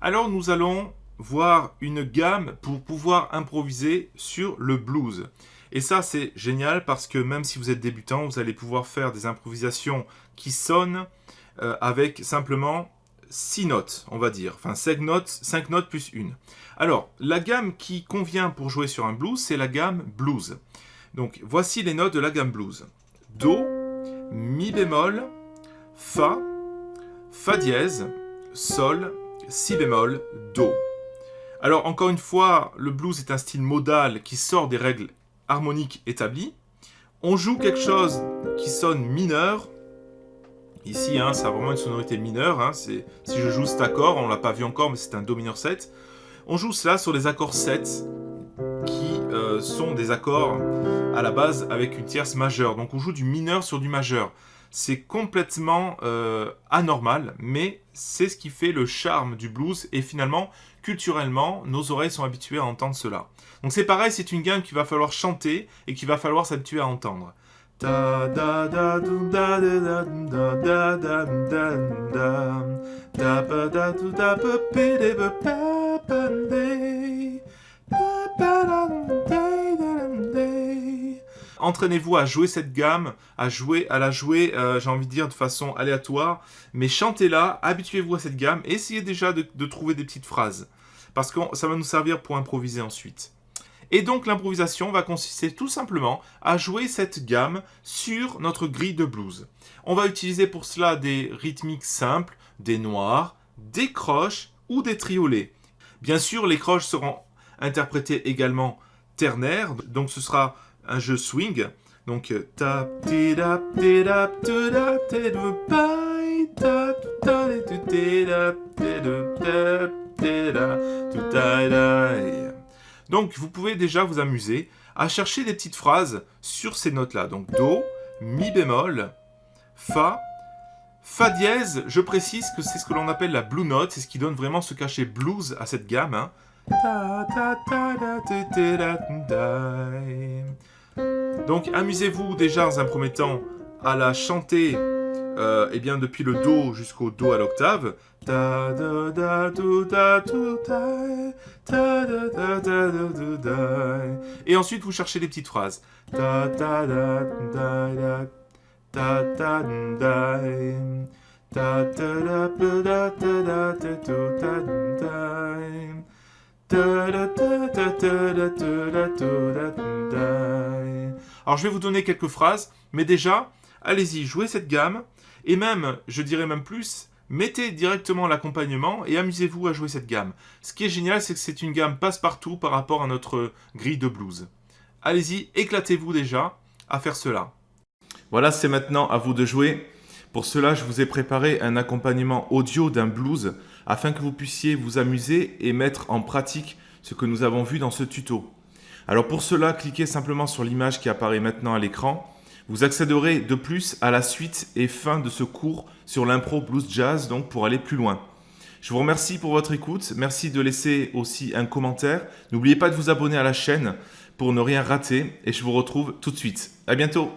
Alors nous allons voir une gamme pour pouvoir improviser sur le blues. Et ça c'est génial parce que même si vous êtes débutant, vous allez pouvoir faire des improvisations qui sonnent euh, avec simplement 6 notes, on va dire. Enfin 5 notes, 5 notes plus une. Alors, la gamme qui convient pour jouer sur un blues, c'est la gamme blues. Donc voici les notes de la gamme blues. Do, Mi bémol, Fa, Fa dièse, Sol, Si bémol, Do. Alors encore une fois, le blues est un style modal qui sort des règles harmoniques établies. On joue quelque chose qui sonne mineur. Ici, hein, ça a vraiment une sonorité mineure. Hein. Si je joue cet accord, on ne l'a pas vu encore, mais c'est un Do mineur 7. On joue cela sur les accords 7, qui euh, sont des accords à la base avec une tierce majeure. Donc on joue du mineur sur du majeur. C'est complètement euh, anormal, mais c'est ce qui fait le charme du blues. Et finalement, culturellement, nos oreilles sont habituées à entendre cela. Donc c'est pareil, c'est une gamme qu'il va falloir chanter et qu'il va falloir s'habituer à entendre. Entraînez-vous à jouer cette gamme, à, jouer, à la jouer, euh, j'ai envie de dire, de façon aléatoire, mais chantez-la, habituez-vous à cette gamme, essayez déjà de, trouver des petites phrases, parce que ça va nous servir pour improviser ensuite. Et donc l'improvisation va consister tout simplement à jouer cette gamme sur notre grille de blues. On va utiliser pour cela des rythmiques simples, des noirs, des croches ou des triolets. Bien sûr, les croches seront interprétées également ternaires, donc ce sera un jeu swing. Donc donc vous pouvez déjà vous amuser à chercher des petites phrases sur ces notes-là. Donc Do, Mi bémol, Fa, Fa dièse, je précise que c'est ce que l'on appelle la blue note, c'est ce qui donne vraiment ce cachet blues à cette gamme. Hein. Donc amusez-vous déjà dans un premier temps à la chanter euh, eh bien, depuis le Do jusqu'au Do à l'octave. Et ensuite vous cherchez des petites phrases. Alors je vais vous donner quelques phrases, mais déjà, allez-y, jouez cette gamme, et même, je dirais même plus, mettez directement l'accompagnement et amusez-vous à jouer cette gamme. Ce qui est génial, c'est que c'est une gamme passe-partout par rapport à notre grille de blues. Allez-y, éclatez-vous déjà à faire cela. Voilà, c'est maintenant à vous de jouer. Pour cela, je vous ai préparé un accompagnement audio d'un blues afin que vous puissiez vous amuser et mettre en pratique ce que nous avons vu dans ce tuto. Alors pour cela, cliquez simplement sur l'image qui apparaît maintenant à l'écran. Vous accéderez de plus à la suite et fin de ce cours sur l'impro blues jazz, donc pour aller plus loin. Je vous remercie pour votre écoute, merci de laisser aussi un commentaire. N'oubliez pas de vous abonner à la chaîne pour ne rien rater et je vous retrouve tout de suite. À bientôt